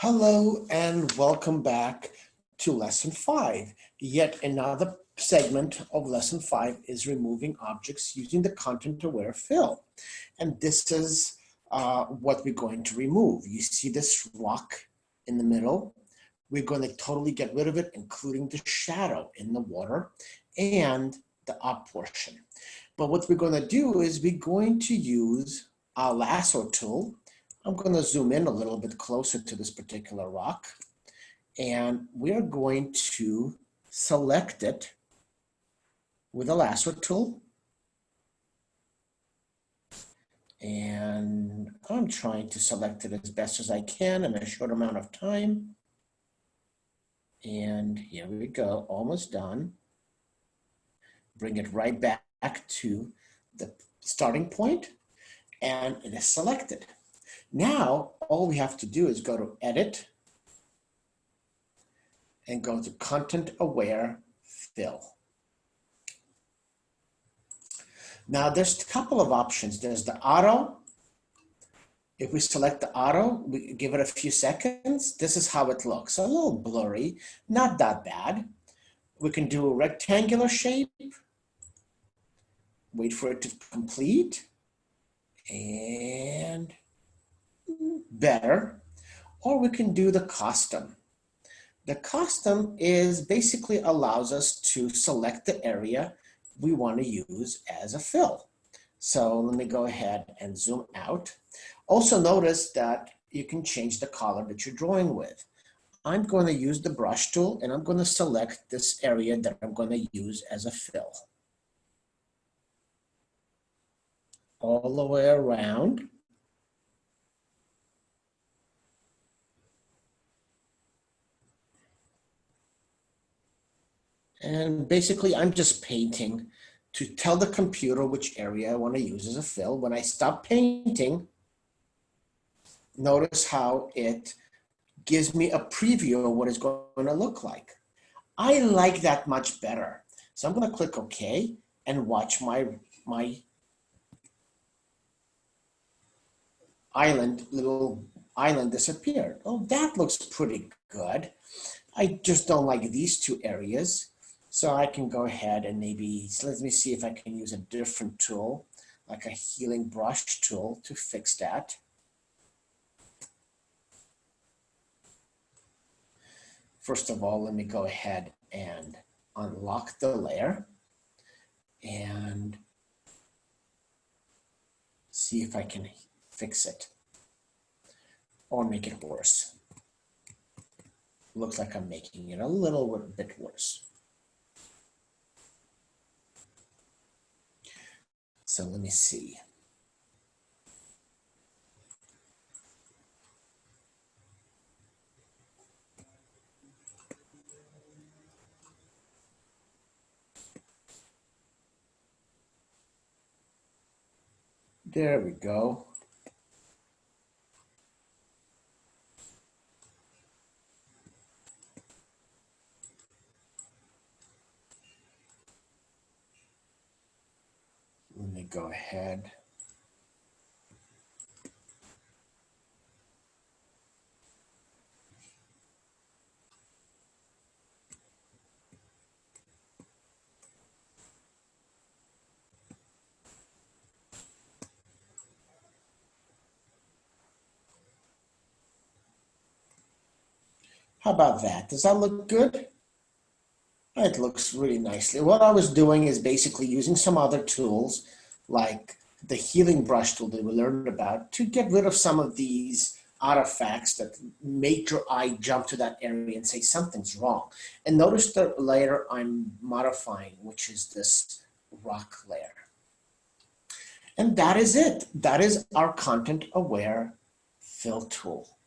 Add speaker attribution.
Speaker 1: Hello and welcome back to lesson five. Yet another segment of lesson five is removing objects using the content aware fill. And this is uh, what we're going to remove. You see this rock in the middle? We're going to totally get rid of it, including the shadow in the water and the up portion. But what we're going to do is we're going to use our lasso tool I'm going to zoom in a little bit closer to this particular rock. And we're going to select it with a lasso tool. And I'm trying to select it as best as I can in a short amount of time. And here we go, almost done. Bring it right back to the starting point and it is selected. Now, all we have to do is go to edit and go to content aware fill. Now there's a couple of options. There's the auto. If we select the auto, we give it a few seconds. This is how it looks. A little blurry, not that bad. We can do a rectangular shape. Wait for it to complete. And better, or we can do the custom. The custom is basically allows us to select the area we want to use as a fill. So let me go ahead and zoom out. Also notice that you can change the color that you're drawing with. I'm going to use the brush tool and I'm going to select this area that I'm going to use as a fill. All the way around. And basically I'm just painting to tell the computer which area I want to use as a fill. When I stop painting, notice how it gives me a preview of what it's going to look like. I like that much better. So I'm going to click OK and watch my, my island, little island disappear. Oh, that looks pretty good. I just don't like these two areas. So I can go ahead and maybe, so let me see if I can use a different tool, like a healing brush tool to fix that. First of all, let me go ahead and unlock the layer and see if I can fix it or make it worse. Looks like I'm making it a little bit worse. So let me see. There we go. Go ahead. How about that? Does that look good? It looks really nicely. What I was doing is basically using some other tools like the healing brush tool that we learned about to get rid of some of these artifacts that make your eye jump to that area and say something's wrong. And notice the layer I'm modifying, which is this rock layer. And that is it. That is our content aware fill tool.